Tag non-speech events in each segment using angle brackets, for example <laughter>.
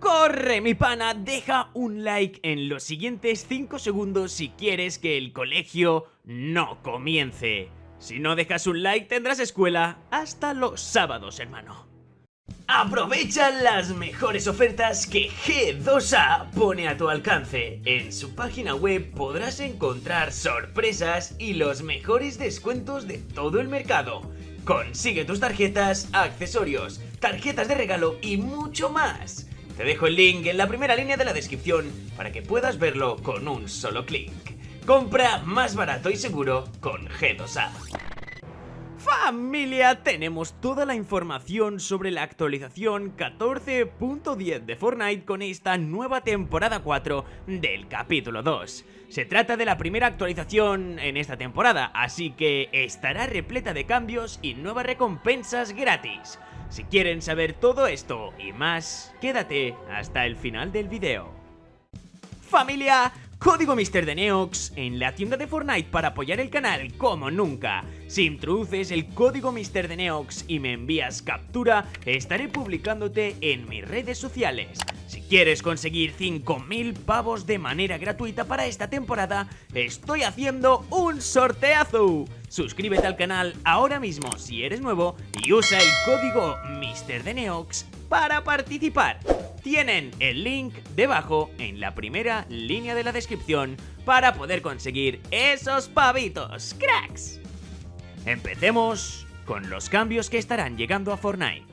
Corre mi pana, deja un like en los siguientes 5 segundos si quieres que el colegio no comience. Si no dejas un like tendrás escuela hasta los sábados, hermano. Aprovecha las mejores ofertas que G2A pone a tu alcance. En su página web podrás encontrar sorpresas y los mejores descuentos de todo el mercado. Consigue tus tarjetas, accesorios, tarjetas de regalo y mucho más. Te dejo el link en la primera línea de la descripción para que puedas verlo con un solo clic. Compra más barato y seguro con G2A. Familia, tenemos toda la información sobre la actualización 14.10 de Fortnite con esta nueva temporada 4 del capítulo 2. Se trata de la primera actualización en esta temporada, así que estará repleta de cambios y nuevas recompensas gratis. Si quieren saber todo esto y más, quédate hasta el final del video. Familia, Código Mister de Neox en la tienda de Fortnite para apoyar el canal como nunca. Si introduces el código Mister de Neox y me envías captura, estaré publicándote en mis redes sociales. Si quieres conseguir 5000 pavos de manera gratuita para esta temporada, estoy haciendo un sorteazo. Suscríbete al canal ahora mismo si eres nuevo y usa el código Mister de Neox para participar. Tienen el link debajo en la primera línea de la descripción para poder conseguir esos pavitos, cracks. Empecemos con los cambios que estarán llegando a Fortnite.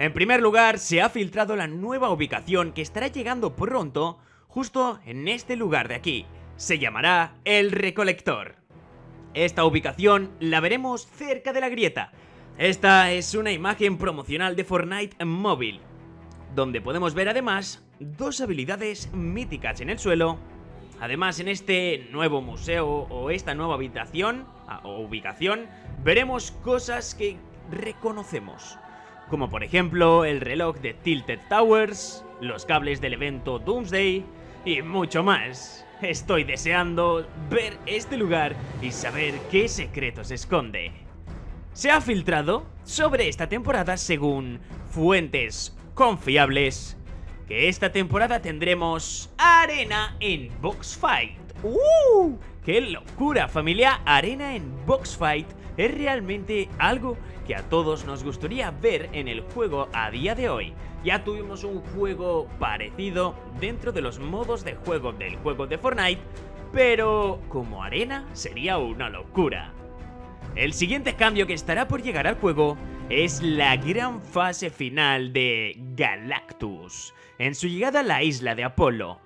En primer lugar, se ha filtrado la nueva ubicación que estará llegando pronto justo en este lugar de aquí. Se llamará El Recolector. Esta ubicación la veremos cerca de la grieta. Esta es una imagen promocional de Fortnite móvil donde podemos ver además dos habilidades míticas en el suelo. Además, en este nuevo museo o esta nueva habitación ah, o ubicación, veremos cosas que reconocemos. Como por ejemplo el reloj de Tilted Towers, los cables del evento Doomsday y mucho más. Estoy deseando ver este lugar y saber qué secretos esconde. Se ha filtrado sobre esta temporada según fuentes confiables que esta temporada tendremos arena en Box Fight. ¡Uh! ¡Qué locura familia! Arena en Box Fight es realmente algo que a todos nos gustaría ver en el juego a día de hoy. Ya tuvimos un juego parecido dentro de los modos de juego del juego de Fortnite, pero como arena sería una locura. El siguiente cambio que estará por llegar al juego es la gran fase final de Galactus, en su llegada a la isla de Apolo.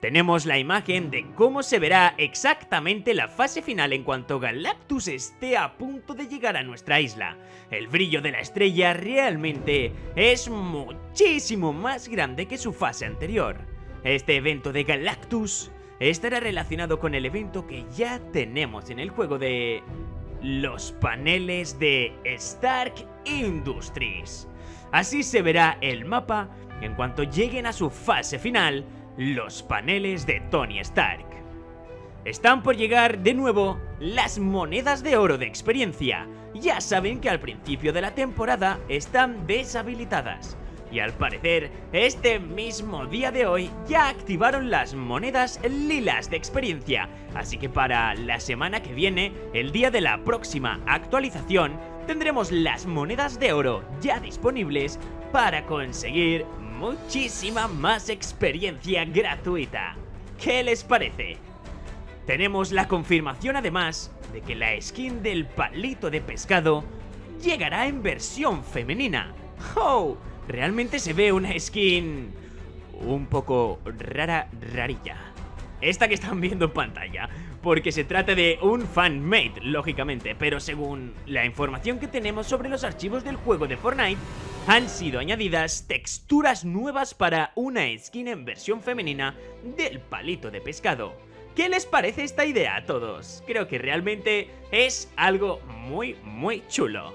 Tenemos la imagen de cómo se verá exactamente la fase final en cuanto Galactus esté a punto de llegar a nuestra isla. El brillo de la estrella realmente es muchísimo más grande que su fase anterior. Este evento de Galactus estará relacionado con el evento que ya tenemos en el juego de los paneles de Stark Industries. Así se verá el mapa en cuanto lleguen a su fase final los paneles de Tony Stark. Están por llegar de nuevo las monedas de oro de experiencia. Ya saben que al principio de la temporada están deshabilitadas. Y al parecer, este mismo día de hoy ya activaron las monedas lilas de experiencia, así que para la semana que viene, el día de la próxima actualización, tendremos las monedas de oro ya disponibles para conseguir muchísima más experiencia gratuita. ¿Qué les parece? Tenemos la confirmación además de que la skin del palito de pescado llegará en versión femenina. ¡Oh! realmente se ve una skin un poco rara, rarilla. Esta que están viendo en pantalla, porque se trata de un fanmade, lógicamente, pero según la información que tenemos sobre los archivos del juego de Fortnite, han sido añadidas texturas nuevas para una skin en versión femenina del palito de pescado. ¿Qué les parece esta idea a todos? Creo que realmente es algo muy, muy chulo.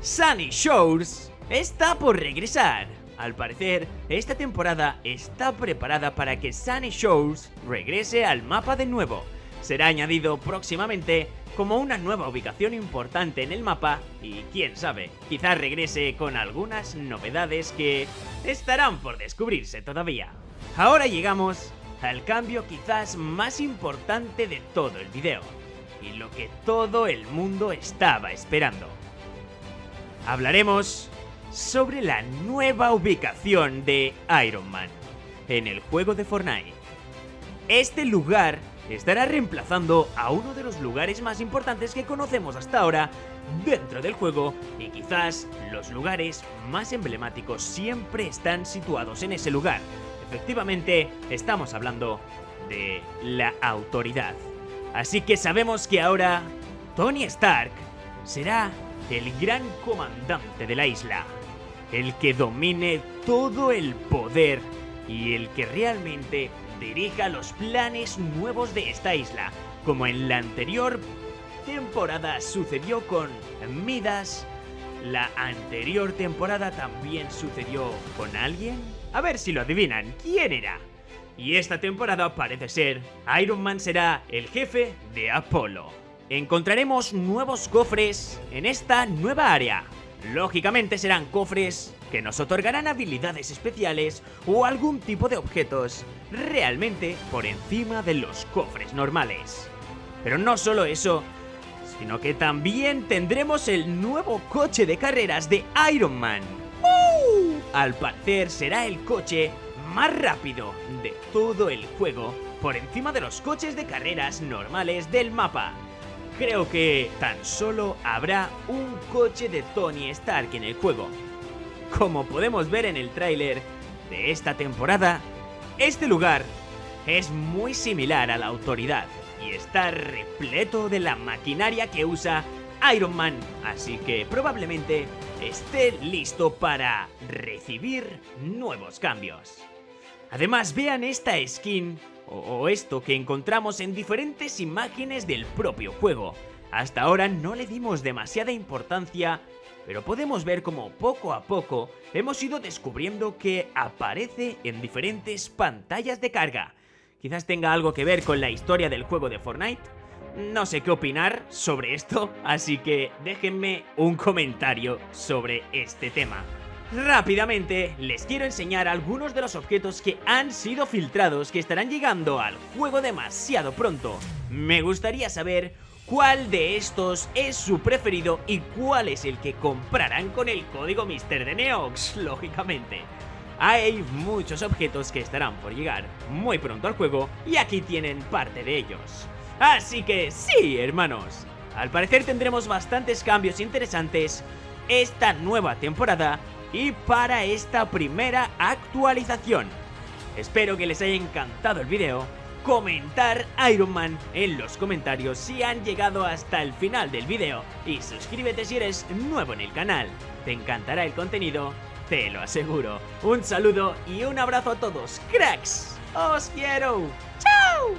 Sunny Shores está por regresar. Al parecer, esta temporada está preparada para que Sunny Shores regrese al mapa de nuevo. será añadido próximamente como una nueva ubicación importante en el mapa y quién sabe, quizás regrese con algunas novedades que estarán por descubrirse todavía. Ahora llegamos al cambio quizás más importante de todo el video y lo que todo el mundo estaba esperando. Hablaremos sobre la nueva ubicación de Iron Man en el juego de Fortnite. Este lugar estará reemplazando a uno de los lugares más importantes que conocemos hasta ahora dentro del juego y quizás los lugares más emblemáticos siempre están situados en ese lugar. Efectivamente, estamos hablando de la autoridad. Así que sabemos que ahora Tony Stark será el gran comandante de la isla, el que domine todo el poder y el que realmente dirija los planes nuevos de esta isla, como en la anterior temporada sucedió con Midas, la anterior temporada también sucedió con alguien. A ver si lo adivinan, ¿quién era? Y esta temporada parece ser, Iron Man será el jefe de Apolo. Encontraremos nuevos cofres en esta nueva área. Lógicamente serán cofres que nos otorgarán habilidades especiales o algún tipo de objetos realmente por encima de los cofres normales. Pero no solo eso, sino que también tendremos el nuevo coche de carreras de Iron Man. Al parecer será el coche más rápido de todo el juego por encima de los coches de carreras normales del mapa. Creo que tan solo habrá un coche de Tony Stark en el juego, como podemos ver en el tráiler de esta temporada, este lugar es muy similar a la autoridad y está repleto de la maquinaria que usa Iron Man, así que probablemente esté listo para recibir nuevos cambios. Además, vean esta skin o esto que encontramos en diferentes imágenes del propio juego. Hasta ahora no le dimos demasiada importancia pero podemos ver como poco a poco hemos ido descubriendo que aparece en diferentes pantallas de carga. Quizás tenga algo que ver con la historia del juego de Fortnite. No sé qué opinar sobre esto, así que déjenme un comentario sobre este tema. Rápidamente, les quiero enseñar algunos de los objetos que han sido filtrados que estarán llegando al juego demasiado pronto. Me gustaría saber cuál de estos es su preferido y cuál es el que comprarán con el código Mister de Neox, <laughs> lógicamente. Hay muchos objetos que estarán por llegar muy pronto al juego y aquí tienen parte de ellos. Así que sí, hermanos, al parecer tendremos bastantes cambios interesantes esta nueva temporada y para esta primera actualización. Espero que les haya encantado el video comentar Iron Man en los comentarios si han llegado hasta el final del video y suscríbete si eres nuevo en el canal. Te encantará el contenido, te lo aseguro. Un saludo y un abrazo a todos, cracks. ¡Os quiero!